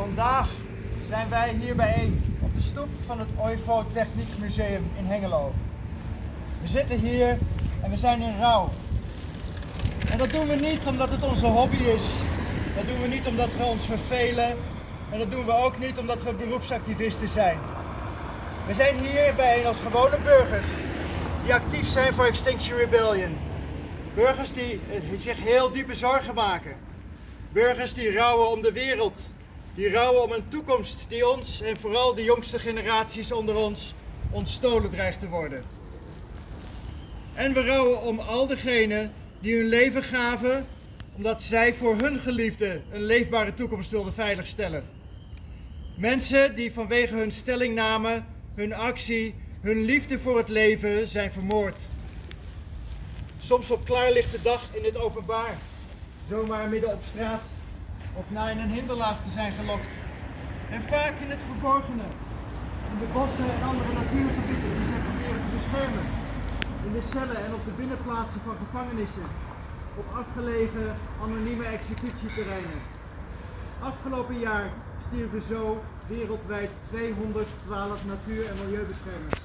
Vandaag zijn wij hier bijeen op de stoep van het OIVO Techniek Museum in Hengelo. We zitten hier en we zijn in rouw. En dat doen we niet omdat het onze hobby is. Dat doen we niet omdat we ons vervelen. En dat doen we ook niet omdat we beroepsactivisten zijn. We zijn hier bijeen als gewone burgers die actief zijn voor Extinction Rebellion. Burgers die zich heel diepe zorgen maken. Burgers die rouwen om de wereld. Die rouwen om een toekomst die ons en vooral de jongste generaties onder ons ontstolen dreigt te worden. En we rouwen om al degenen die hun leven gaven omdat zij voor hun geliefde een leefbare toekomst wilden veiligstellen. Mensen die vanwege hun stellingname, hun actie, hun liefde voor het leven zijn vermoord. Soms op klaarlichte dag in het openbaar, zomaar midden op straat of in een hinderlaag te zijn gelokt. En vaak in het verborgene, in de bossen en andere natuurgebieden die zij proberen te beschermen. In de cellen en op de binnenplaatsen van gevangenissen, op afgelegen anonieme executieterreinen. Afgelopen jaar stierven zo wereldwijd 212 natuur- en milieubeschermers.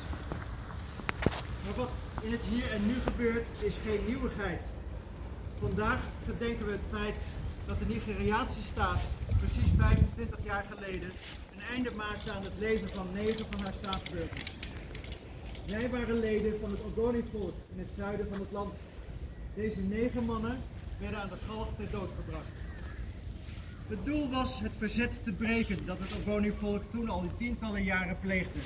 Maar wat in het hier en nu gebeurt is geen nieuwigheid. Vandaag gedenken we het feit dat de Nigeriaanse staat precies 25 jaar geleden een einde maakte aan het leven van negen van haar staatsburgers. Zij waren leden van het Ogoni-volk in het zuiden van het land. Deze negen mannen werden aan de galg ter dood gebracht. Het doel was het verzet te breken dat het Ogoni-volk toen al in tientallen jaren pleegde.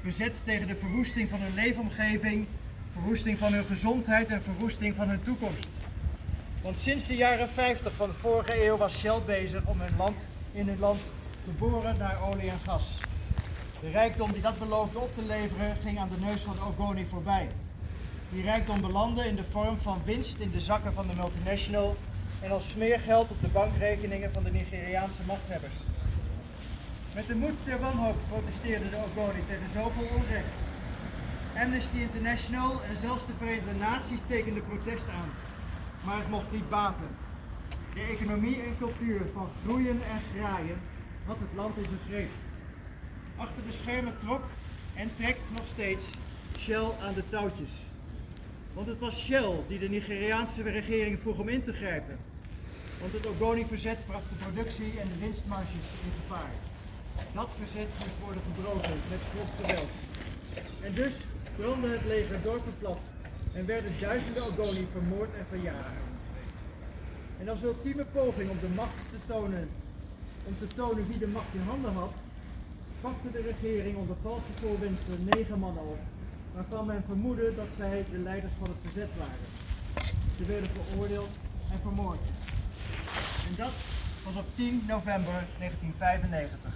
Verzet tegen de verwoesting van hun leefomgeving, verwoesting van hun gezondheid en verwoesting van hun toekomst. Want sinds de jaren 50 van de vorige eeuw was Shell bezig om hun land, in hun land te boren naar olie en gas. De rijkdom die dat beloofde op te leveren ging aan de neus van Ogoni voorbij. Die rijkdom belandde in de vorm van winst in de zakken van de multinational en als smeergeld op de bankrekeningen van de Nigeriaanse machthebbers. Met de moed der wanhoop protesteerden de Ogoni tegen zoveel onrecht. Amnesty International en zelfs de Verenigde Naties tekenden protest aan. Maar het mocht niet baten. De economie en cultuur van groeien en graaien had het land in zijn greep. Achter de schermen trok en trekt nog steeds Shell aan de touwtjes. Want het was Shell die de Nigeriaanse regering vroeg om in te grijpen. Want het Ogoni-verzet bracht de productie en de winstmarges in gevaar. Dat verzet moest worden gebroken met grof geweld. En dus brandde het leger dorpen plat en werden duizenden Ogoni vermoord en verjaagd. En als ultieme poging om de macht te tonen, om te tonen wie de macht in handen had, pakte de regering onder valse voorwendselen negen mannen op, waarvan men vermoedde dat zij de leiders van het verzet waren. Ze werden veroordeeld en vermoord. En dat was op 10 november 1995.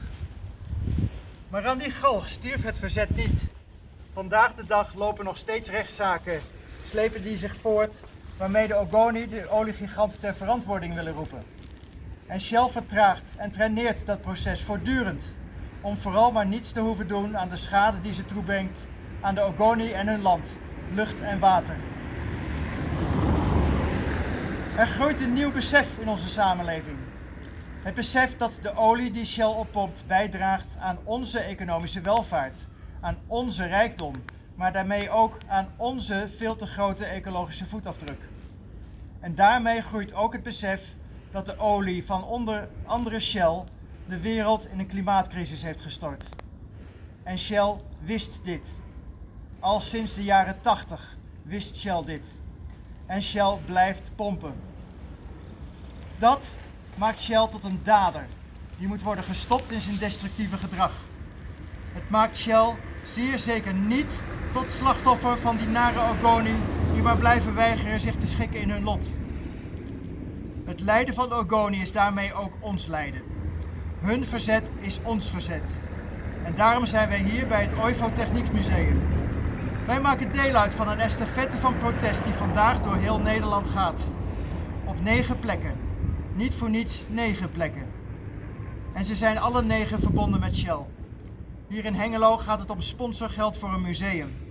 Maar aan die galg stierf het verzet niet. Vandaag de dag lopen nog steeds rechtszaken, slepen die zich voort, waarmee de Ogoni de oliegiganten ter verantwoording willen roepen. En Shell vertraagt en traineert dat proces voortdurend, om vooral maar niets te hoeven doen aan de schade die ze toebrengt aan de Ogoni en hun land, lucht en water. Er groeit een nieuw besef in onze samenleving. Het besef dat de olie die Shell oppompt bijdraagt aan onze economische welvaart, aan onze rijkdom, maar daarmee ook aan onze veel te grote ecologische voetafdruk. En daarmee groeit ook het besef dat de olie van onder andere Shell de wereld in een klimaatcrisis heeft gestort. En Shell wist dit. Al sinds de jaren 80 wist Shell dit. En Shell blijft pompen. Dat maakt Shell tot een dader. Die moet worden gestopt in zijn destructieve gedrag. Het maakt Shell zeer zeker niet tot slachtoffer van die nare Ogoni die maar blijven weigeren zich te schikken in hun lot. Het lijden van Ogoni is daarmee ook ons lijden. Hun verzet is ons verzet. En daarom zijn wij hier bij het OIVO Techniekmuseum. Wij maken deel uit van een estafette van protest die vandaag door heel Nederland gaat. Op negen plekken. Niet voor niets negen plekken. En ze zijn alle negen verbonden met Shell. Hier in Hengelo gaat het om sponsorgeld voor een museum.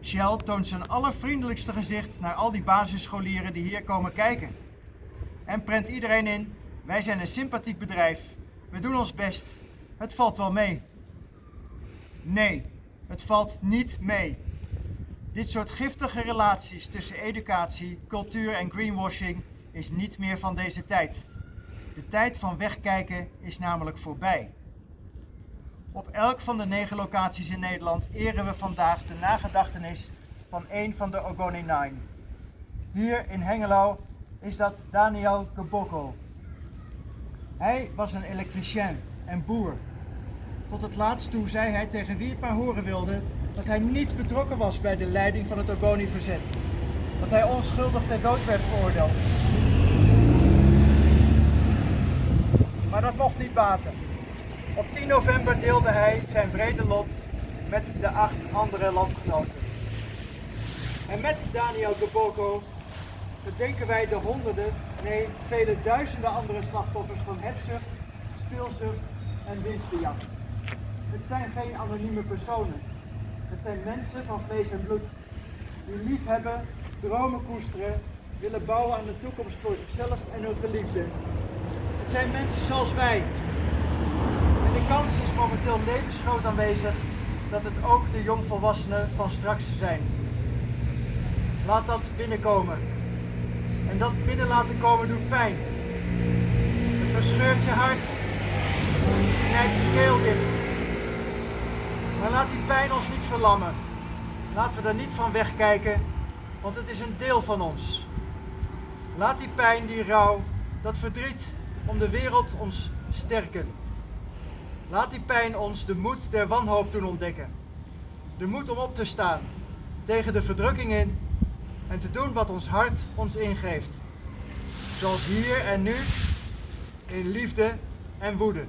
Shell toont zijn allervriendelijkste gezicht naar al die basisscholieren die hier komen kijken. En prent iedereen in, wij zijn een sympathiek bedrijf we doen ons best. Het valt wel mee. Nee, het valt niet mee. Dit soort giftige relaties tussen educatie, cultuur en greenwashing is niet meer van deze tijd. De tijd van wegkijken is namelijk voorbij. Op elk van de negen locaties in Nederland eren we vandaag de nagedachtenis van een van de Ogoni Nine. Hier in Hengelo is dat Daniel Geboko. Hij was een elektricien en boer. Tot het laatst toe zei hij tegen wie het maar horen wilde dat hij niet betrokken was bij de leiding van het Ogoni-verzet. Dat hij onschuldig ter dood werd veroordeeld. Maar dat mocht niet baten. Op 10 november deelde hij zijn vrede lot met de acht andere landgenoten. En met Daniel Geboko gedenken wij de honderden, nee vele duizenden andere slachtoffers van hebzucht, speelzucht en winstbejag. Het zijn geen anonieme personen. Het zijn mensen van vlees en bloed. Die lief hebben, dromen koesteren, willen bouwen aan de toekomst voor zichzelf en hun geliefden. Het zijn mensen zoals wij. En de kans is momenteel levensgroot aanwezig dat het ook de jongvolwassenen van straks zijn. Laat dat binnenkomen. En dat binnen laten komen doet pijn. Het verscheurt je hart. Knijpt je keel dicht. Maar laat die pijn ons niet verlammen. Laten we er niet van wegkijken, want het is een deel van ons. Laat die pijn, die rouw, dat verdriet om de wereld ons sterken. Laat die pijn ons de moed der wanhoop doen ontdekken. De moed om op te staan tegen de verdrukking in en te doen wat ons hart ons ingeeft. Zoals hier en nu, in liefde en woede.